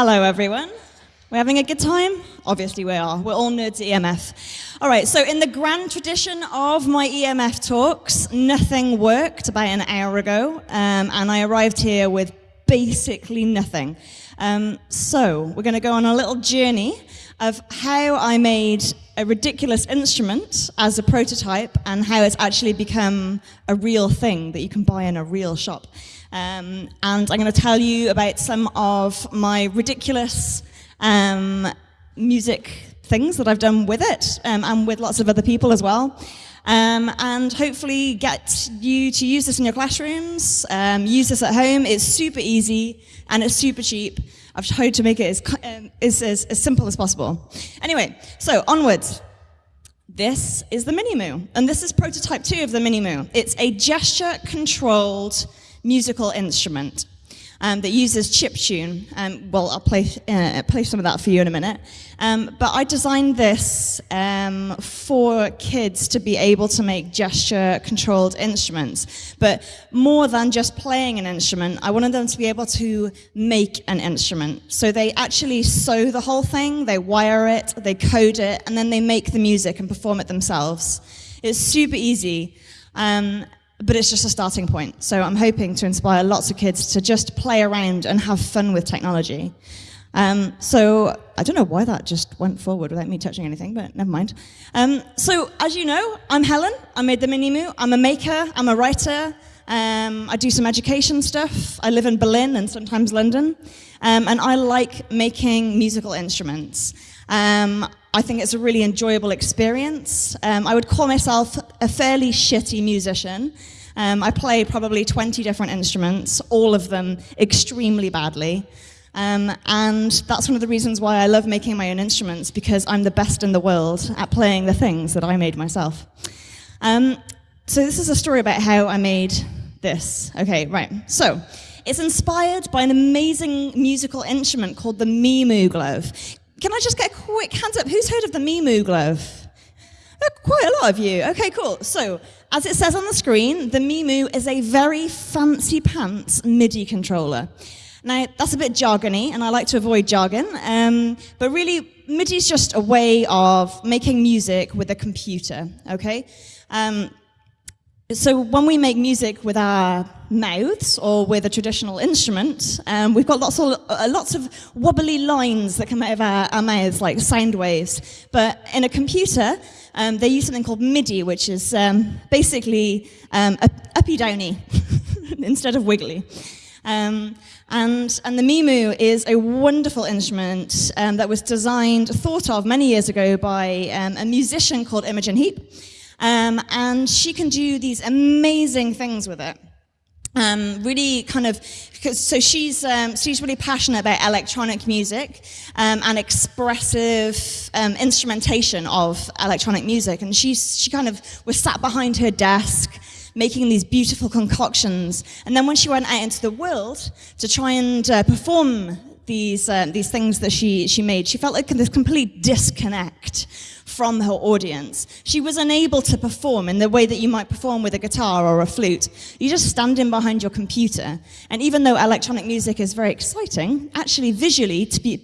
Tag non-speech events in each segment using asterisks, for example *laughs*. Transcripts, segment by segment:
Hello, everyone. We're having a good time? Obviously, we are. We're all nerds at EMF. All right, so in the grand tradition of my EMF talks, nothing worked about an hour ago, um, and I arrived here with basically nothing. Um, so, we're going to go on a little journey of how I made a ridiculous instrument as a prototype and how it's actually become a real thing that you can buy in a real shop. Um, and I'm going to tell you about some of my ridiculous um, music things that I've done with it um, and with lots of other people as well. Um, and hopefully get you to use this in your classrooms, um, use this at home. It's super easy and it's super cheap. I've tried to make it as, um, as, as, as simple as possible. Anyway, so onwards. This is the MiniMu, and this is prototype two of the MiniMu. It's a gesture-controlled musical instrument um, that uses chiptune. Um, well, I'll play, uh, play some of that for you in a minute. Um, but I designed this um, for kids to be able to make gesture-controlled instruments. But more than just playing an instrument, I wanted them to be able to make an instrument. So they actually sew the whole thing, they wire it, they code it, and then they make the music and perform it themselves. It's super easy. Um, but it's just a starting point. So I'm hoping to inspire lots of kids to just play around and have fun with technology. Um, so I don't know why that just went forward without me touching anything, but never mind. Um, so as you know, I'm Helen. I made the MiniMu. I'm a maker. I'm a writer. Um, I do some education stuff. I live in Berlin and sometimes London. Um, and I like making musical instruments. Um, I think it's a really enjoyable experience. Um, I would call myself a fairly shitty musician. Um, I play probably 20 different instruments, all of them extremely badly. Um, and that's one of the reasons why I love making my own instruments, because I'm the best in the world at playing the things that I made myself. Um, so this is a story about how I made this. Okay, right. So it's inspired by an amazing musical instrument called the Mimu Glove. Can I just get a quick hands up? Who's heard of the Mimu glove? Oh, quite a lot of you. Okay, cool. So, as it says on the screen, the Mimu is a very fancy pants MIDI controller. Now, that's a bit jargony, and I like to avoid jargon, um, but really, MIDI is just a way of making music with a computer, okay? Um, so when we make music with our mouths or with a traditional instrument, um, we've got lots of, uh, lots of wobbly lines that come out of our, our mouths, like sound waves. But in a computer, um, they use something called MIDI, which is um, basically um, uppy-downy *laughs* instead of wiggly. Um, and, and the Mimu is a wonderful instrument um, that was designed, thought of many years ago by um, a musician called Imogen Heap. Um, and she can do these amazing things with it. Um, really kind of, so she's, um, she's really passionate about electronic music um, and expressive um, instrumentation of electronic music. And she's, she kind of was sat behind her desk making these beautiful concoctions. And then when she went out into the world to try and uh, perform these, uh, these things that she, she made, she felt like this complete disconnect from her audience. She was unable to perform in the way that you might perform with a guitar or a flute. You just stand in behind your computer. And even though electronic music is very exciting, actually visually, to be,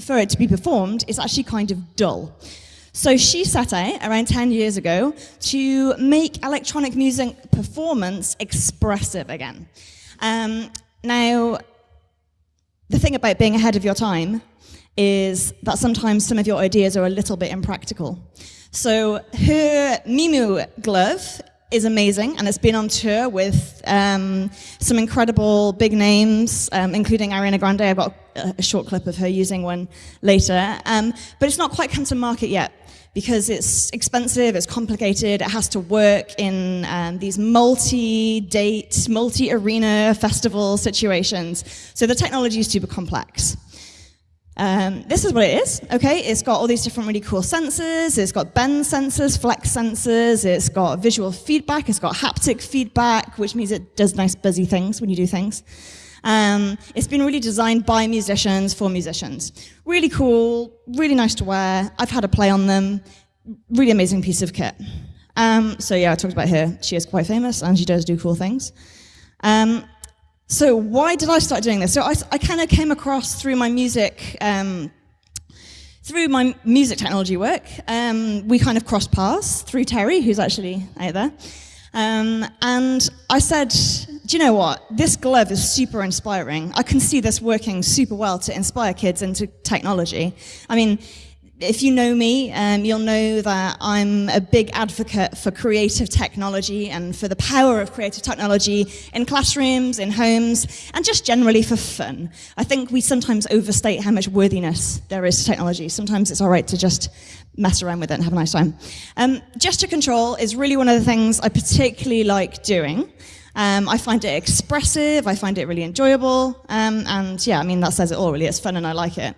for it to be performed, is actually kind of dull. So she set out around 10 years ago to make electronic music performance expressive again. Um, now, the thing about being ahead of your time is that sometimes some of your ideas are a little bit impractical. So her Mimu glove is amazing and it's been on tour with um, some incredible big names, um, including Ariana Grande. I've got a, a, short clip of her using one later. Um, but it's not quite come to market yet because it's expensive, it's complicated, it has to work in um, these multi-date, multi-arena festival situations. So the technology is super complex. Um, this is what it is, okay? It's got all these different really cool sensors. It's got bend sensors, flex sensors. It's got visual feedback. It's got haptic feedback, which means it does nice buzzy things when you do things. Um, it's been really designed by musicians for musicians. Really cool, really nice to wear. I've had a play on them. Really amazing piece of kit. Um, so yeah, I talked about her. She is quite famous and she does do cool things. Um, So why did I start doing this? So I, I kind of came across through my music, um, through my music technology work. Um, we kind of crossed paths through Terry, who's actually out there. Um, and I said, do you know what? This glove is super inspiring. I can see this working super well to inspire kids into technology. I mean, if you know me, um, you'll know that I'm a big advocate for creative technology and for the power of creative technology in classrooms, in homes, and just generally for fun. I think we sometimes overstate how much worthiness there is to technology. Sometimes it's all right to just mess around with it and have a nice time. Um, gesture control is really one of the things I particularly like doing. Um, I find it expressive, I find it really enjoyable, um, and yeah, I mean, that says it all really. It's fun and I like it.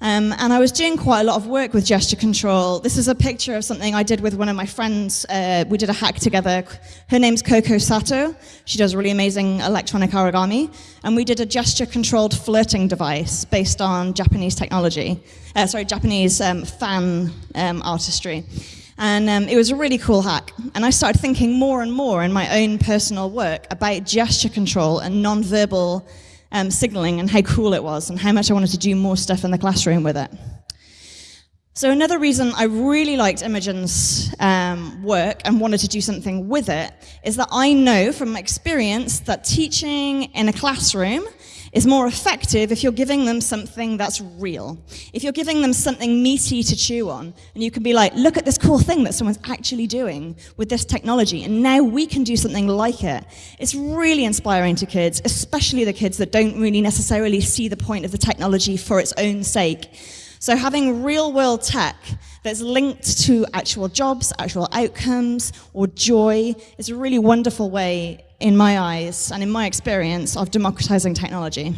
Um, and I was doing quite a lot of work with gesture control. This is a picture of something I did with one of my friends. Uh, we did a hack together. Her name's Coco Sato. She does really amazing electronic origami. And we did a gesture controlled flirting device based on Japanese technology. Uh, sorry, Japanese um, fan um, artistry. And um, it was a really cool hack. And I started thinking more and more in my own personal work about gesture control and non-verbal um, signaling and how cool it was and how much I wanted to do more stuff in the classroom with it. So another reason I really liked Imogen's um, work and wanted to do something with it is that I know from experience that teaching in a classroom is more effective if you're giving them something that's real. If you're giving them something meaty to chew on, and you can be like, look at this cool thing that someone's actually doing with this technology, and now we can do something like it. It's really inspiring to kids, especially the kids that don't really necessarily see the point of the technology for its own sake. So having real world tech that's linked to actual jobs, actual outcomes, or joy is a really wonderful way in my eyes and in my experience of democratizing technology.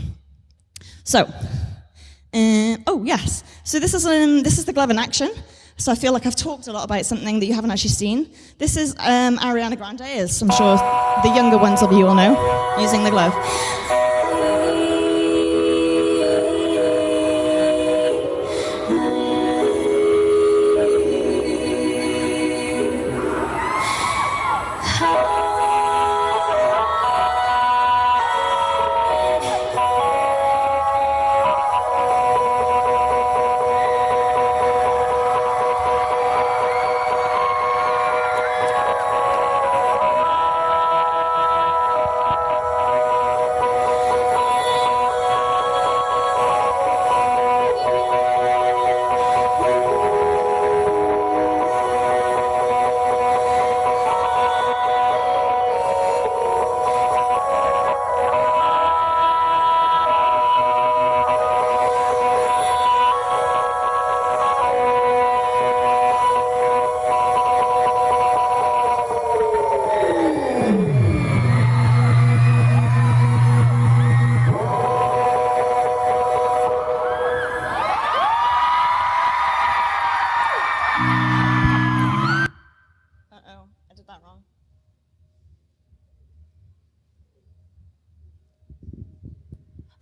So, uh, oh yes, so this is, um, this is the glove in action. So I feel like I've talked a lot about something that you haven't actually seen. This is um, Ariana Grande, as I'm sure the younger ones of you will know, using the glove.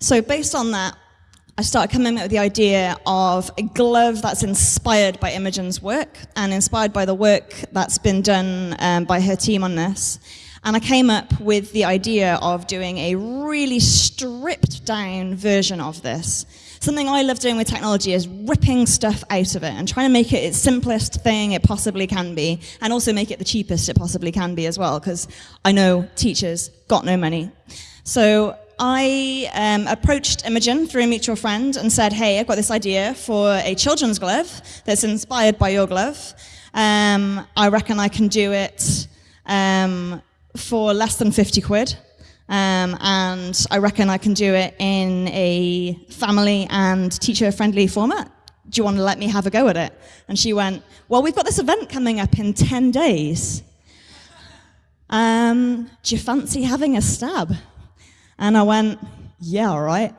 So based on that, I started coming up with the idea of a glove that's inspired by Imogen's work and inspired by the work that's been done um, by her team on this. And I came up with the idea of doing a really stripped down version of this. Something I love doing with technology is ripping stuff out of it and trying to make it its simplest thing it possibly can be and also make it the cheapest it possibly can be as well because I know teachers got no money. So I um, approached Imogen through a mutual friend and said, hey, I've got this idea for a children's glove that's inspired by your glove. Um, I reckon I can do it um, for less than 50 quid. Um, and I reckon I can do it in a family and teacher-friendly format. Do you want to let me have a go at it? And she went, well, we've got this event coming up in 10 days. Um, do you fancy having a stab? And I went, yeah, all right.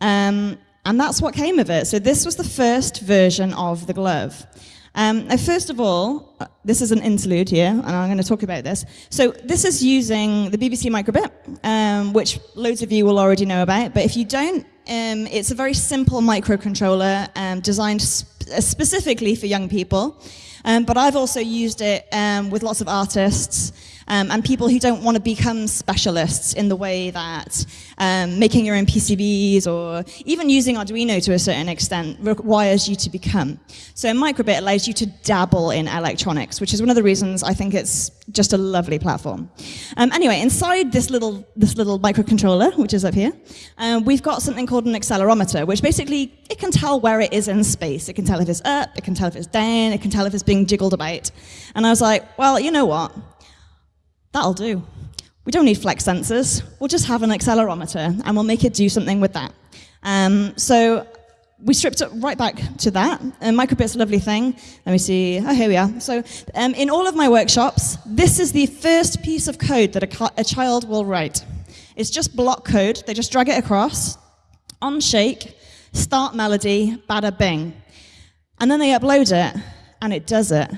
Um, and that's what came of it. So this was the first version of the glove. Um, first of all, uh, this is an interlude here, and I'm going to talk about this. So this is using the BBC Microbit, um, which loads of you will already know about. But if you don't, um, it's a very simple microcontroller um, designed sp specifically for young people. Um, but I've also used it um, with lots of artists um, and people who don't want to become specialists in the way that um, making your own PCBs or even using Arduino to a certain extent requires you to become. So a Microbit allows you to dabble in electronics, which is one of the reasons I think it's just a lovely platform. Um, anyway, inside this little, this little microcontroller, which is up here, uh, we've got something called an accelerometer, which basically, it can tell where it is in space. It can tell if it's up, it can tell if it's down, it can tell if it's being jiggled about. And I was like, well, you know what? That'll do. We don't need flex sensors. We'll just have an accelerometer and we'll make it do something with that. Um, so we stripped it right back to that. And microbit's a lovely thing. Let me see. Oh, here we are. So um, in all of my workshops, this is the first piece of code that a, a child will write. It's just block code. They just drag it across on Shake, start melody, bada bing. And then they upload it, and it does it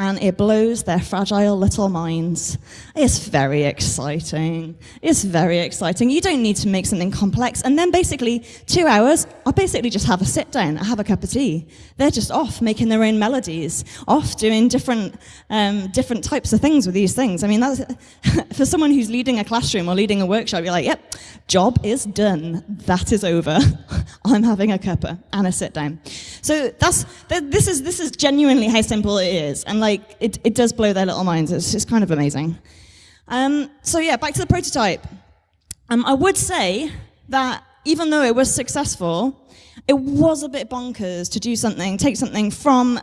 and it blows their fragile little minds. It's very exciting. It's very exciting. You don't need to make something complex. And then basically, two hours, I basically just have a sit down, I have a cup of tea. They're just off making their own melodies, off doing different, um, different types of things with these things. I mean, that's, *laughs* for someone who's leading a classroom or leading a workshop, you're like, yep, job is done. That is over. *laughs* I'm having a cuppa and a sit down. So that's, this is, this is genuinely how simple it is. And like, like, it, it does blow their little minds. It's, it's kind of amazing. Um, so yeah, back to the prototype. Um, I would say that even though it was successful, it was a bit bonkers to do something, take something from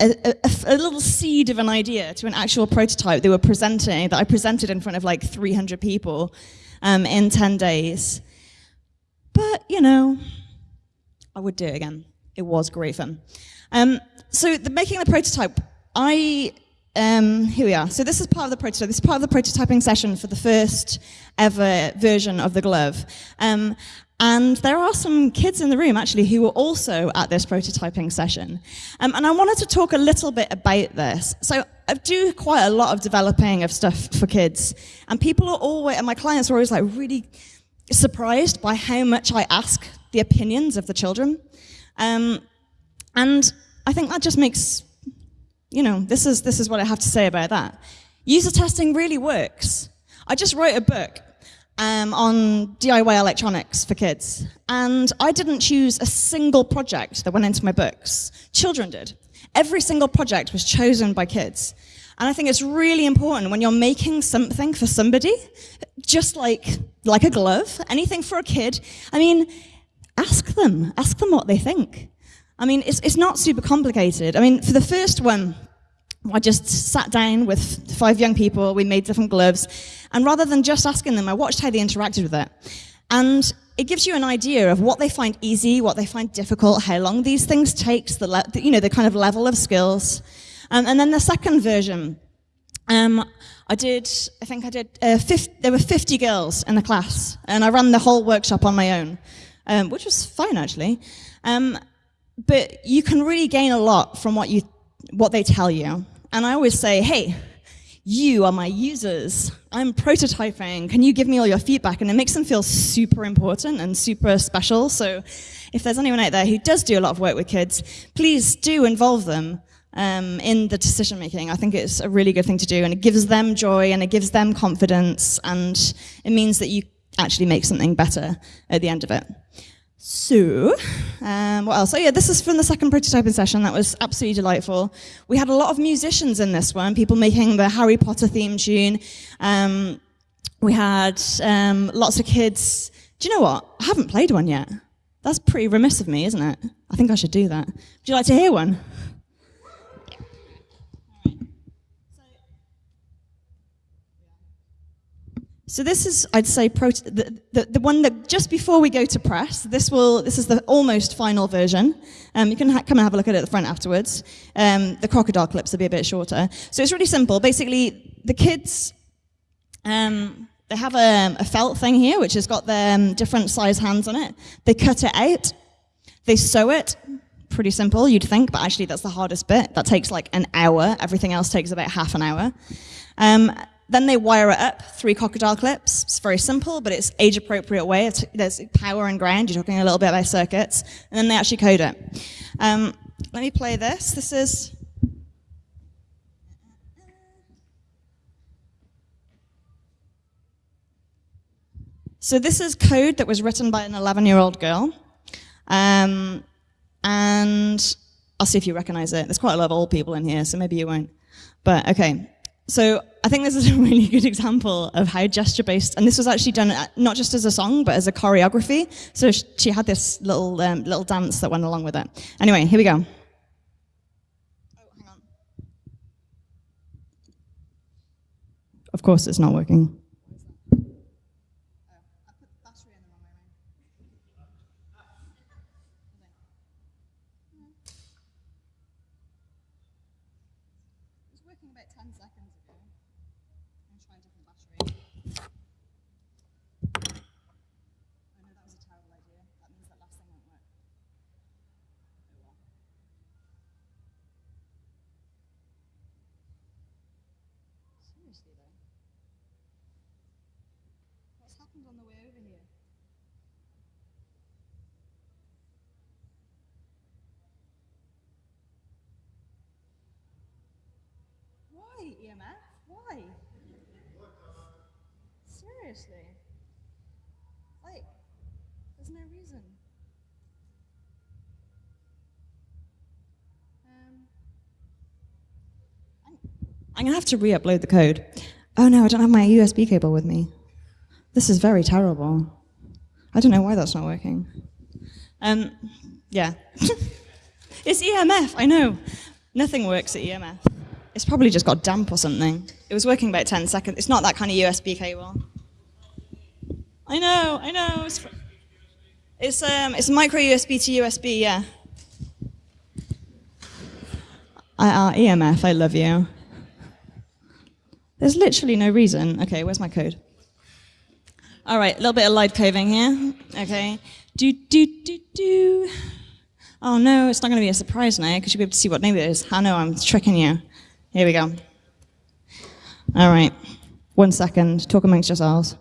a, a, a, little seed of an idea to an actual prototype they were presenting, that I presented in front of like 300 people um, in 10 days. But, you know, I would do it again. It was great fun. Um, so the, making the prototype I, um, here we are. So this is part of the prototype. This is part of the prototyping session for the first ever version of the glove. Um, and there are some kids in the room actually who were also at this prototyping session. Um, and I wanted to talk a little bit about this. So I do quite a lot of developing of stuff for kids. And people are always, and my clients are always like really surprised by how much I ask the opinions of the children. Um, and I think that just makes you know, this is, this is what I have to say about that. User testing really works. I just wrote a book um, on DIY electronics for kids, and I didn't choose a single project that went into my books. Children did. Every single project was chosen by kids. And I think it's really important when you're making something for somebody, just like, like a glove, anything for a kid, I mean, ask them, ask them what they think. I mean, it's, it's not super complicated. I mean, for the first one, I just sat down with five young people, we made different gloves, and rather than just asking them, I watched how they interacted with it. And it gives you an idea of what they find easy, what they find difficult, how long these things takes, the, you know, the kind of level of skills. Um, and then the second version, um, I did, I think I did, uh, 50, there were 50 girls in the class, and I ran the whole workshop on my own, um, which was fine actually. Um, but you can really gain a lot from what, you, what they tell you. And I always say, hey, you are my users. I'm prototyping. Can you give me all your feedback? And it makes them feel super important and super special. So if there's anyone out there who does do a lot of work with kids, please do involve them um, in the decision making. I think it's a really good thing to do and it gives them joy and it gives them confidence and it means that you actually make something better at the end of it. So, um, what else? Oh yeah, this is from the second prototyping session. That was absolutely delightful. We had a lot of musicians in this one, people making the Harry Potter theme tune. Um, we had um, lots of kids. Do you know what? I haven't played one yet. That's pretty remiss of me, isn't it? I think I should do that. Would you like to hear one? So this is, I'd say, the, the, the, one that just before we go to press, this will, this is the almost final version. Um, you can come and have a look at it at the front afterwards. Um, the crocodile clips will be a bit shorter. So it's really simple. Basically, the kids, um, they have a, a, felt thing here, which has got their um, different size hands on it. They cut it out. They sew it. Pretty simple, you'd think, but actually that's the hardest bit. That takes like an hour. Everything else takes about half an hour. Then they wire it up, three crocodile clips. It's very simple, but it's age appropriate way. It's, there's power and ground. You're talking a little bit about circuits. And then they actually code it. Um, let me play this. This is So this is code that was written by an 11-year-old girl. Um, and I'll see if you recognize it. There's quite a lot of old people in here, so maybe you won't. But okay, so I think this is *laughs* a really good example of how gesture-based, and this was actually done uh, not just as a song, but as a choreography. So she had this little um, little dance that went along with it. Anyway, here we go. Oh, of course, it's not working. Seriously. Like, there's no reason. Um, I'm, to have to re-upload the code. Oh no, I don't have my USB cable with me. This is very terrible. I don't know why that's not working. Um, yeah. *laughs* it's EMF, I know. Nothing works at EMF. It's probably just got damp or something. It was working about 10 seconds. It's not that kind of USB cable. I know, I know. It's, it's, um, it's micro USB to USB, yeah. IR EMF, I love you. There's literally no reason. Okay, where's my code? All right, a little bit of light coding here. Okay. Do, do, do, do. Oh no, it's not going to be a surprise now because you'll be able to see what name it is. I know, I'm tricking you. Here we go. All right. One second. Talk amongst yourselves.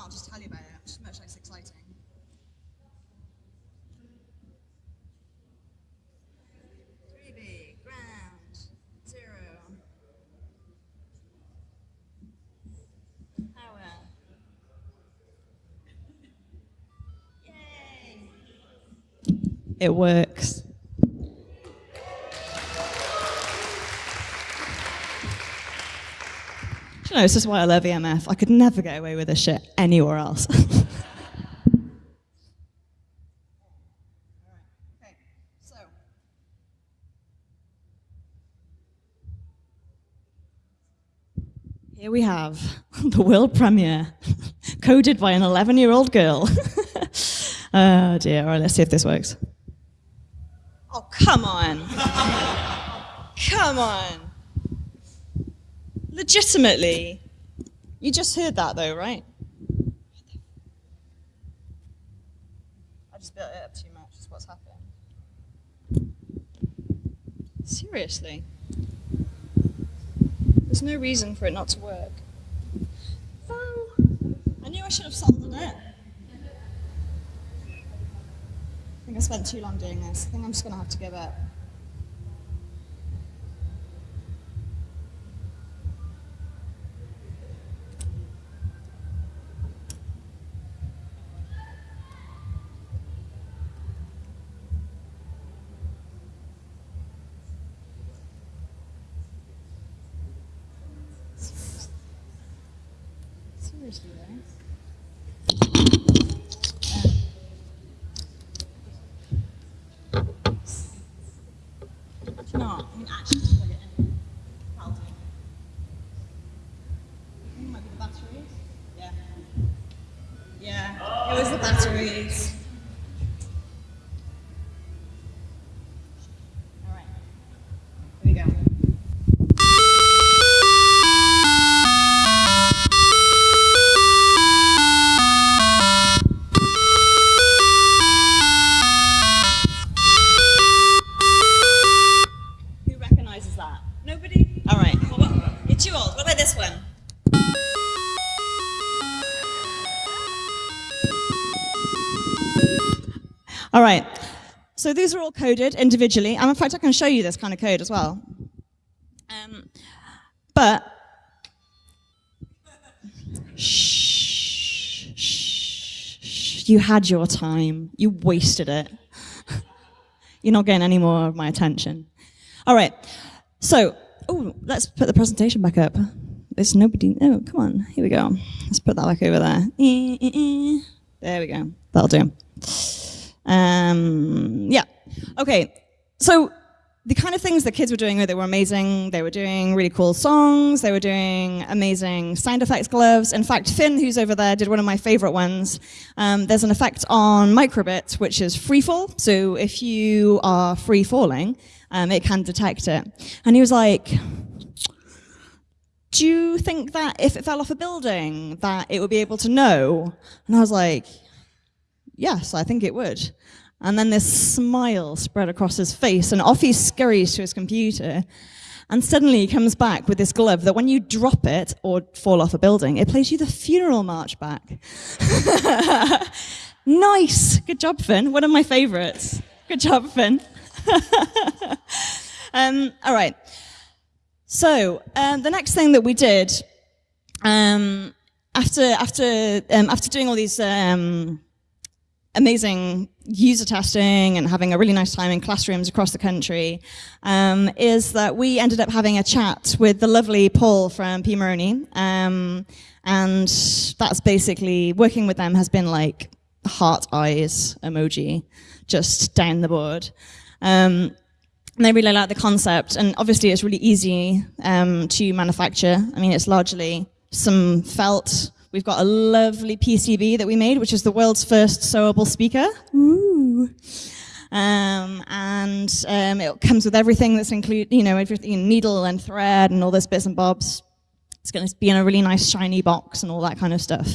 I'll just tell you about it. It's much less exciting. Three B, ground, zero. Power. *laughs* Yay! It works. Know, this is why I love EMF. I could never get away with this shit anywhere else. *laughs* Here we have *laughs* the world premiere, *laughs* coded by an 11-year-old girl. oh dear, all right, let's see if this works. Oh, come on. come on. Legitimately. You just heard that though, right? I just built it up too much, is what's happened. Seriously. There's no reason for it not to work. Oh, I knew I should have solved it. I think I spent too long doing this. I think I'm just going to have to give up. Yeah, it these are all coded individually. And in fact, I can show you this kind of code as well. Um, but shh, shh, shh, you had your time. You wasted it. *laughs* You're not getting any more of my attention. All right. So, oh, let's put the presentation back up. There's nobody. Oh, come on. Here we go. Let's put that back over there. Eh, eh, eh. There we go. That'll do. Um, yeah. Okay. So the kind of things that kids were doing, they were amazing. They were doing really cool songs. They were doing amazing sound effects gloves. In fact, Finn, who's over there, did one of my favorite ones. Um, there's an effect on Microbit, which is free fall. So if you are free falling, um, it can detect it. And he was like, do you think that if it fell off a building, that it would be able to know? And I was like, yes, I think it would. And then this smile spread across his face, and off he scurries to his computer. And suddenly he comes back with this glove that when you drop it or fall off a building, it plays you the funeral march back. *laughs* nice. Good job, Finn. One of my favorites. Good job, Finn. *laughs* um, all right. So um, the next thing that we did um, after after um, after doing all these um, amazing user testing and having a really nice time in classrooms across the country um, is that we ended up having a chat with the lovely Paul from Pimoroni. Um, and that's basically, working with them has been like heart eyes emoji, just down the board. Um, and they really like the concept, and obviously it's really easy um, to manufacture. I mean, it's largely some felt, We've got a lovely PCB that we made, which is the world's first sewable speaker. Ooh. Um, and um, it comes with everything that's included, you know, everything, needle and thread and all those bits and bobs. It's going to be in a really nice shiny box and all that kind of stuff.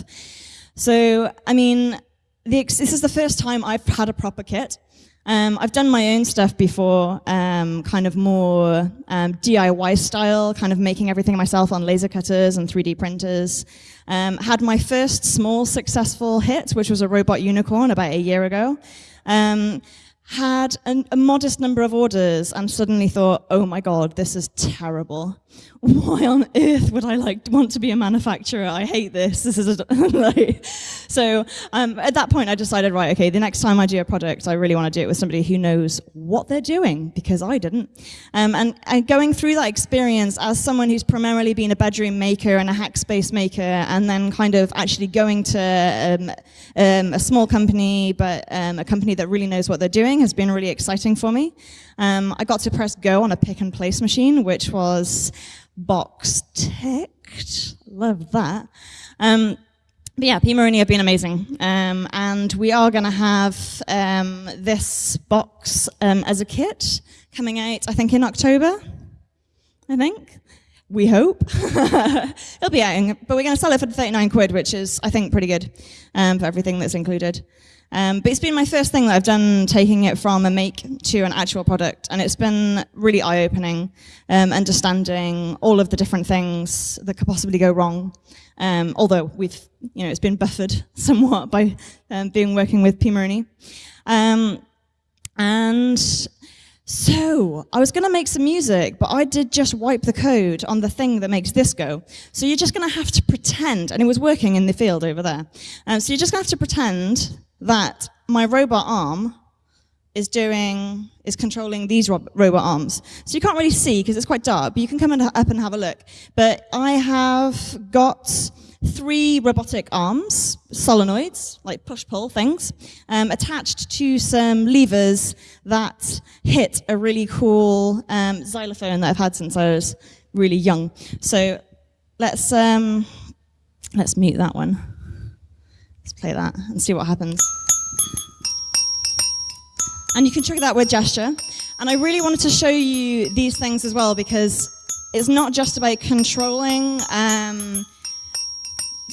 So, I mean, the, this is the first time I've had a proper kit. Um, I've done my own stuff before, um, kind of more um, DIY style, kind of making everything myself on laser cutters and 3D printers. Um, had my first small successful hit, which was a robot unicorn about a year ago. Um, had an, a modest number of orders and suddenly thought, oh my god, this is terrible. Why on earth would I like want to be a manufacturer? I hate this. This is *laughs* like, so um, at that point I decided, right, okay, the next time I do a product, I really want to do it with somebody who knows what they're doing because I didn't. Um, and, and going through that experience as someone who's primarily been a bedroom maker and a hackspace maker, and then kind of actually going to um, um a small company, but um, a company that really knows what they're doing has been really exciting for me. Um, I got to press go on a pick and place machine, which was box ticked. Love that. Um, but yeah, Pimoroni have been amazing. Um, and we are going to have um, this box um, as a kit coming out, I think, in October. I think. We hope. *laughs* It'll be out, but we're going to sell it for 39 quid, which is, I think, pretty good um, for everything that's included. Um, but it's been my first thing that I've done taking it from a make to an actual product, and it's been really eye-opening, um, understanding all of the different things that could possibly go wrong. Um, although we've, you know, it's been buffered *laughs* somewhat by um, being working with Pimoroni. Um, and so I was going to make some music, but I did just wipe the code on the thing that makes this go. So you're just going to have to pretend, and it was working in the field over there. Um, so you're just going to have to pretend that my robot arm is doing, is controlling these robot arms. So you can't really see because it's quite dark, but you can come up and have a look. But I have got three robotic arms, solenoids, like push-pull things, um, attached to some levers that hit a really cool um, xylophone that I've had since I was really young. So let's, um, let's mute that one. Play that and see what happens. And you can trigger that with gesture. And I really wanted to show you these things as well because it's not just about controlling um,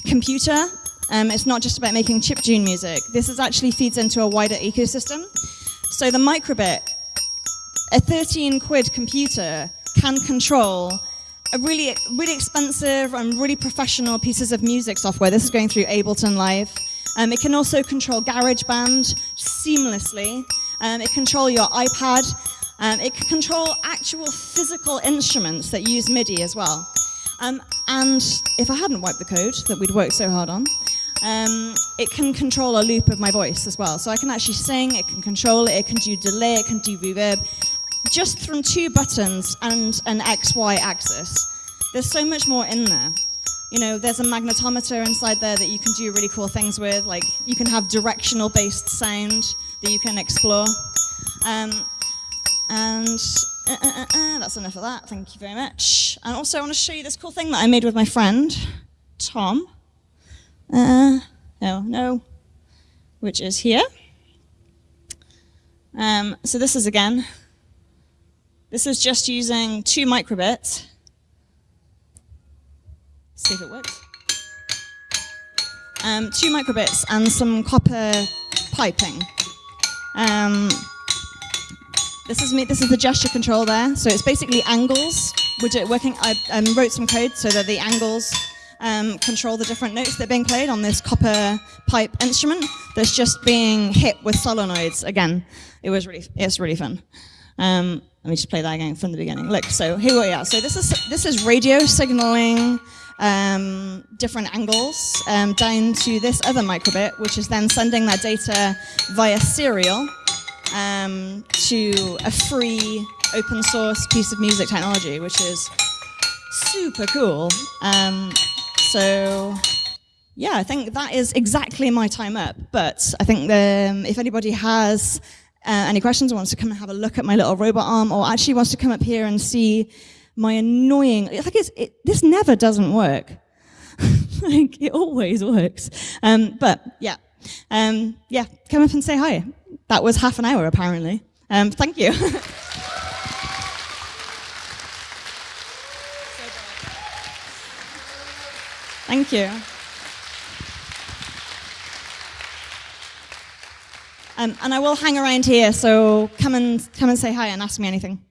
computer. Um, it's not just about making chip chiptune music. This is actually feeds into a wider ecosystem. So the microbit, a 13 quid computer can control a really, really expensive and really professional pieces of music software. This is going through Ableton Live. Um, it can also control GarageBand seamlessly. Um, it can control your iPad. Um, it can control actual physical instruments that use MIDI as well. Um, and if I hadn't wiped the code that we'd worked so hard on, um, it can control a loop of my voice as well. So I can actually sing, it can control it, it can do delay, it can do reverb, just from two buttons and an XY axis. There's so much more in there. You know, there's a magnetometer inside there that you can do really cool things with, like you can have directional based sound that you can explore. Um, and uh, uh, uh, uh, that's enough of that. Thank you very much. And also, I want to show you this cool thing that I made with my friend, Tom. Uh, no, no, which is here. Um, so this is again, this is just using two microbits. See if it works. Um, two microbits and some copper piping. Um, this is me. This is the gesture control there. So it's basically angles. We're working. I um, wrote some code so that the angles um, control the different notes that are being played on this copper pipe instrument that's just being hit with solenoids. Again, it was really. It's really fun. Um, let me just play that again from the beginning. Look. So here we are. So this is this is radio signaling. Um, different angles um, down to this other microbit, which is then sending that data via serial um, to a free open source piece of music technology, which is super cool. Um, so yeah, I think that is exactly my time up. But I think the, um, if anybody has uh, any questions or wants to come and have a look at my little robot arm or actually wants to come up here and see my annoying, like it's, it, this never doesn't work. *laughs* like it always works. Um, but yeah, um, yeah, come up and say hi. That was half an hour, apparently. Um, thank you. *laughs* thank you. Um, and I will hang around here, so come and come and say hi and ask me anything.